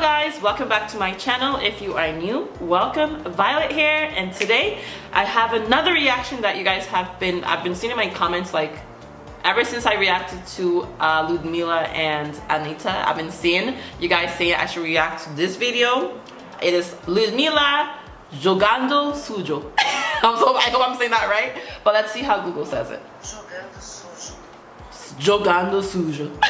guys welcome back to my channel. If you are new welcome. Violet here and today i have another reaction that you guys have been i've been seeing in my comments like ever since i reacted to uh, ludmilla and Anitta i've been seeing you guys saying i should react to this video. It is ludmilla jogando sujo. I'm so i hope i'm saying that right but let's see how google says it jogando sujo.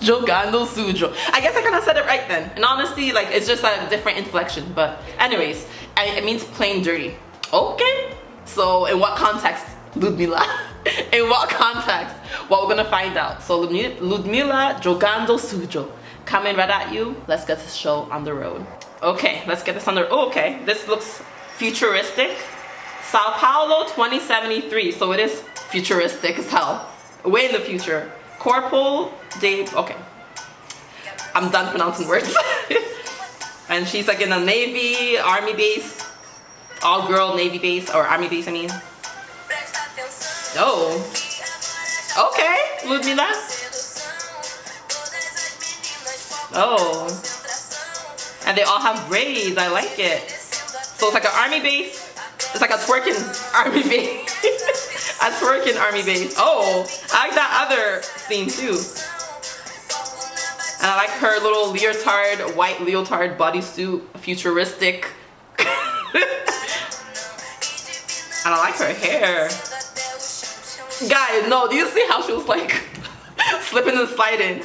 Jogando sujo. I guess i kind of said it right then. And honestly like it's just a different inflection but anyways it means plain dirty. Okay. So in what context ludmilla in what context? Well we're gonna find out. So ludmilla jogando sujo. Coming right at you. Let's get this show on the road. Okay let's get this on the oh, okay. This looks futuristic. Sao paulo 2073 so it is futuristic as hell. Way in the future. Corporal Dave, okay. I'm done pronouncing words. and she's like in a Navy, Army base, all girl Navy base, or Army base I mean. Oh. Okay, Ludmilla. Oh. And they all have braids, I like it. So it's like an army base. It's like a twerking army base. A twerking army base. Oh, I like that other scene too. And I like her little leotard, white leotard bodysuit, futuristic. and I like her hair. Guys, no, do you see how she was like slipping and sliding?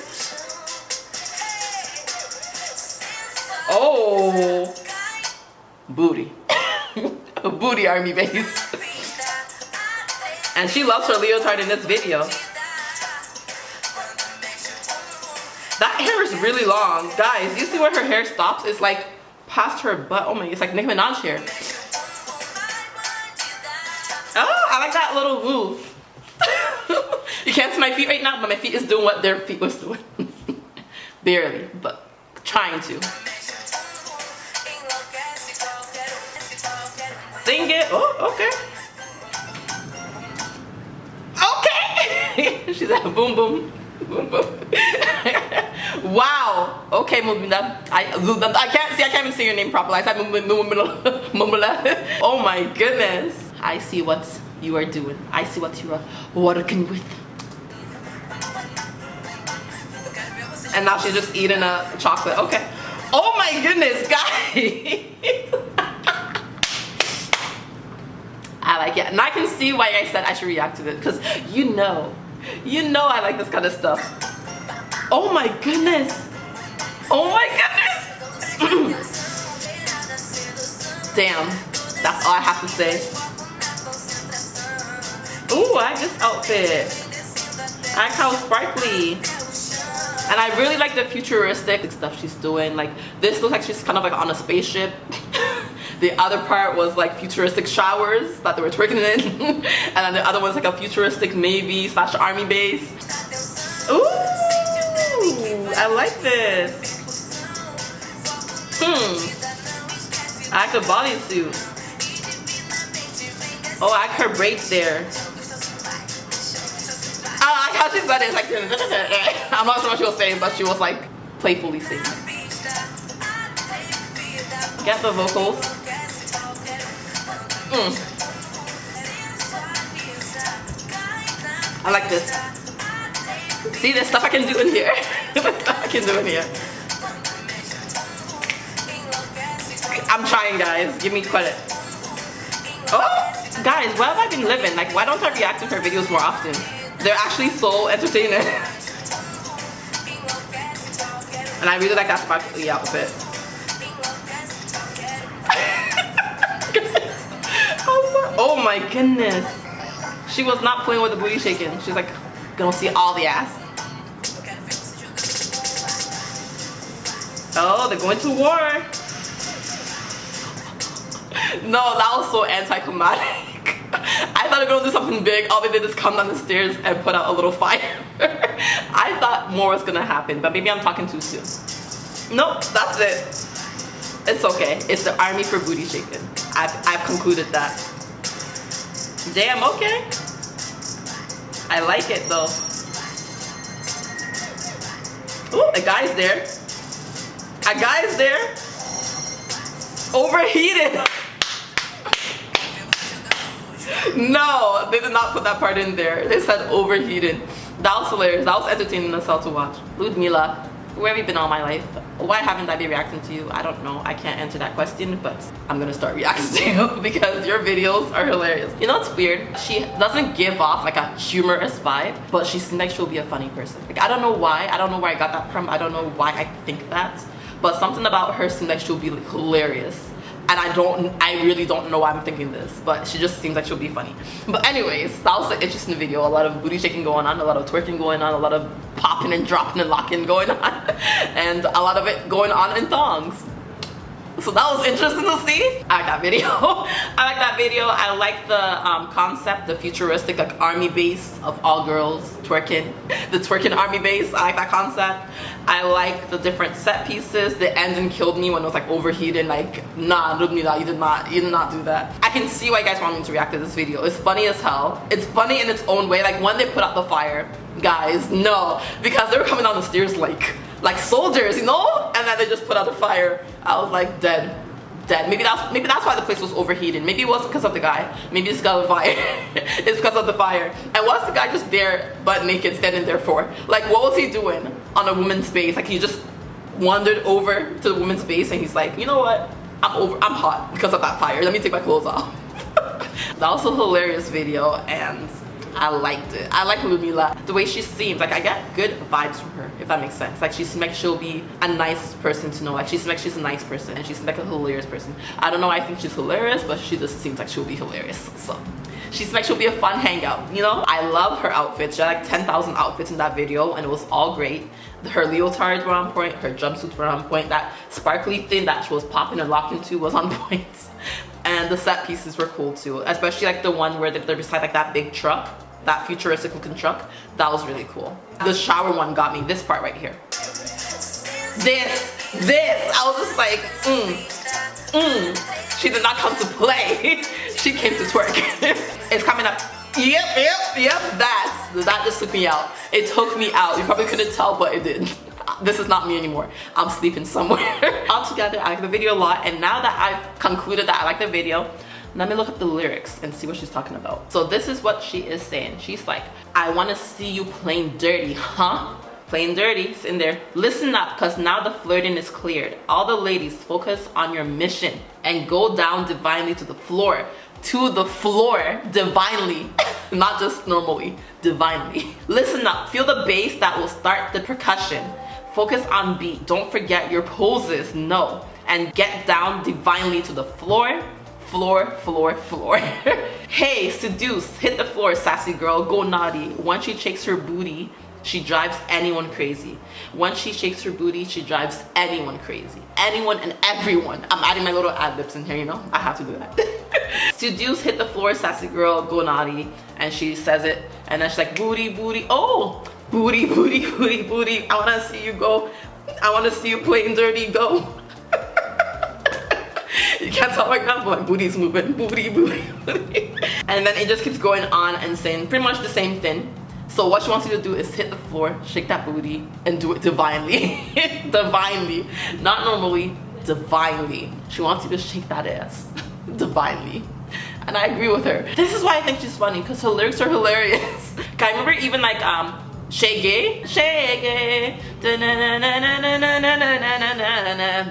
Oh, booty. booty army base. And she loves her leotard in this video. That hair is really long. Guys, you see where her hair stops? It's like past her butt. Oh my, it's like Nicki Minaj hair. Oh, I like that little move. you can't see my feet right now, but my feet is doing what their feet was doing. Barely, but trying to. Sing it. Oh, okay. She's like boom boom. Boom boom. wow. Okay, Mumila. I I can't see I can't even say your name properly. I said Mumila. Oh my goodness. I see what you are doing. I see what you are working with. And now she's just eating a chocolate. Okay. Oh my goodness, guys. I like it. And I can see why I said I should react to it because you know, you know I like this kind of stuff. Oh my goodness. Oh my goodness. Damn, that's all I have to say. Ooh, I like this outfit. I like how sparkly. And I really like the futuristic stuff she's doing. Like, this looks like she's kind of like on a spaceship. The other part was like futuristic showers that they were twerking in. and then the other one's like a futuristic Navy slash army base. Ooh, I like this. Hmm. I the bodysuit. Oh, I her braids there. I like how she said it. Like, I'm not sure what she was saying, but she was like playfully singing. Get the vocals. Mm. I like this. See the stuff I can do in here. I can do in here. I'm trying guys. Give me credit. Oh, guys, where have I been living? Like, why don't I react to her videos more often? They're actually so entertaining. and I really like that sparkly outfit. Oh my goodness. She was not playing with the booty shaking. She's like, gonna see all the ass. Oh, they're going to war. no, that was so anticlimactic. I thought they were gonna do something big. All they did is come down the stairs and put out a little fire. I thought more was gonna happen, but maybe I'm talking too soon. Nope, that's it. It's okay. It's the army for booty shaking. I've, I've concluded that. Damn, okay. I like it though. Ooh, a guy's there. A guy's there, overheated. no, they did not put that part in there. They said overheated. That was hilarious. That was entertaining as hell to watch. Ludmilla, where have you been all my life? Why haven't I been reacting to you? I don't know. I can't answer that question, but I'm gonna start reacting to you because your videos are hilarious. You know what's weird? She doesn't give off like a humorous vibe, but she seems like she'll be a funny person. Like I don't know why. I don't know where I got that from. I don't know why I think that. But something about her seems like she'll be like, hilarious and I don't I really don't know why I'm thinking this but she just seems like she'll be funny. But anyways that was an interesting video. A lot of booty shaking going on a lot of twerking going on a lot of popping and dropping and locking going on and a lot of it going on in thongs so that was interesting to see. I like that video. I like that video. I like the um, concept the futuristic like army base of all girls twerking the twerking army base. I like that concept. I like the different set pieces. The ending killed me when it was like overheated like nah you did not you did not do that. I can see why you guys want me to react to this video. It's funny as hell. It's funny in its own way. Like when they put out the fire guys no. Because they were coming down the stairs like like soldiers, you know? And then they just put out the fire. I was like dead. Dead. Maybe that's maybe that's why the place was overheated. Maybe it wasn't because of the guy. Maybe it's because of the fire. it's because of the fire. And what's the guy just there butt naked standing there for? Like what was he doing on a woman's face? Like he just wandered over to the woman's face and he's like, you know what? I'm over I'm hot because of that fire. Let me take my clothes off. that was a hilarious video and I liked it. I like Ludmilla. The way she seems, like I get good vibes from her, if that makes sense. Like she seems like she'll be a nice person to know. Like she seems like she's a nice person and she seems like a hilarious person. I don't know I think she's hilarious, but she just seems like she'll be hilarious. So she seems like she'll be a fun hangout, you know? I love her outfits. She had like 10,000 outfits in that video and it was all great. Her leotards were on point, her jumpsuits were on point. That sparkly thing that she was popping and locking to was on point. And the set pieces were cool too, especially like the one where they're beside like that big truck that futuristic looking truck that was really cool. The shower one got me this part right here. This this i was just like mm mm. She did not come to play. She came to twerk. It's coming up. Yep yep yep. That that just took me out. It took me out. You probably couldn't tell but it did. This is not me anymore. I'm sleeping somewhere. Altogether i like the video a lot and now that i've concluded that i like the video let me look up the lyrics and see what she's talking about. So this is what she is saying. She's like, I want to see you playing dirty, huh? Playing dirty, it's in there. Listen up, cause now the flirting is cleared. All the ladies, focus on your mission and go down divinely to the floor. To the floor, divinely. Not just normally, divinely. Listen up, feel the bass that will start the percussion. Focus on beat, don't forget your poses, no. And get down divinely to the floor floor, floor, floor. hey, seduce, hit the floor, sassy girl, go naughty. Once she shakes her booty, she drives anyone crazy. Once she shakes her booty, she drives anyone crazy. Anyone and everyone. I'm adding my little ad libs in here, you know? I have to do that. Seduce, hit the floor, sassy girl, go naughty. And she says it. And then she's like, booty, booty. Oh, booty, booty, booty, booty. I wanna see you go. I wanna see you playing dirty, go you can't tell right now, but my booty's moving. Booty, booty, booty. And then it just keeps going on and saying pretty much the same thing. So what she wants you to do is hit the floor, shake that booty, and do it divinely. divinely. Not normally, divinely. She wants you to shake that ass. divinely. And I agree with her. This is why I think she's funny, because her lyrics are hilarious. I remember even like um Shaggy, Shaggy,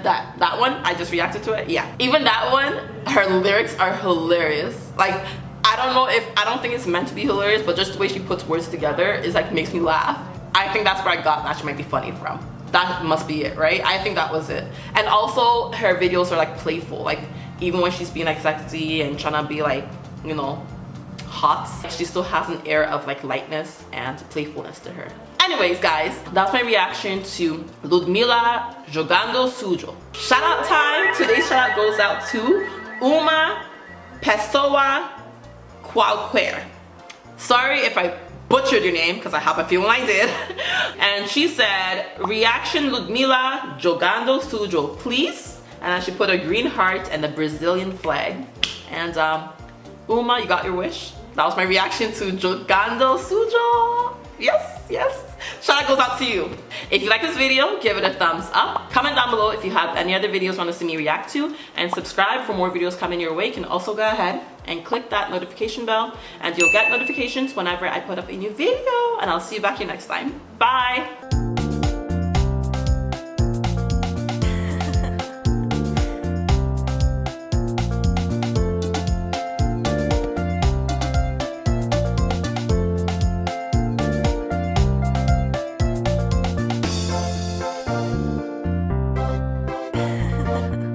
that that one I just reacted to it. Yeah. Even that one her lyrics are hilarious. Like I don't know if I don't think it's meant to be hilarious but just the way she puts words together is like makes me laugh. I think that's where I got that she might be funny from. That must be it right? I think that was it. And also her videos are like playful. Like even when she's being like sexy and trying to be like you know hot. She still has an air of like lightness and playfulness to her. Anyways guys that's my reaction to Ludmilla jogando sujo. Shout out time. Today's shout out goes out to uma pessoa qualquer sorry if i butchered your name because i have a feeling i did. And she said reaction Ludmilla jogando sujo please. And then she put a green heart and the brazilian flag. And um uma you got your wish that was my reaction to Jogando Sujo. Yes, yes. Shout out goes out to you. If you like this video, give it a thumbs up. Comment down below if you have any other videos you want to see me react to. And subscribe for more videos coming your way. You can also go ahead and click that notification bell and you'll get notifications whenever I put up a new video. And I'll see you back here next time. Bye.